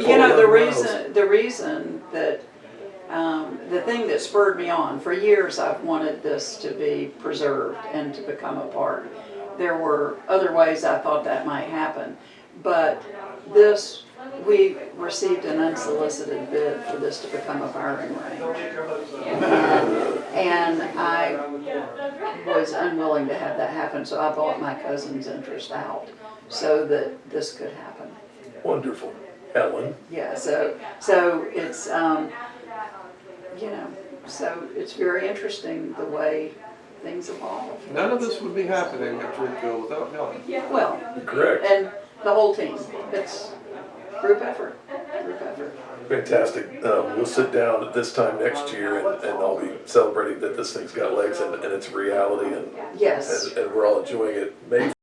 You know, the reason, the reason that, um, the thing that spurred me on, for years I've wanted this to be preserved and to become a park. There were other ways I thought that might happen, but this, we received an unsolicited bid for this to become a firing range. And I was unwilling to have that happen, so I bought my cousin's interest out so that this could happen. Wonderful. Ellen, Yeah, so, so it's, um, you know, so it's very interesting the way things evolve. None of this would be happening at Dreamfield without Helen. Well, correct. and the whole team, it's group effort, group effort. Fantastic. Um, we'll sit down at this time next year and, and I'll be celebrating that this thing's got legs and, and it's reality and, Yes. and, and we're all enjoying it. May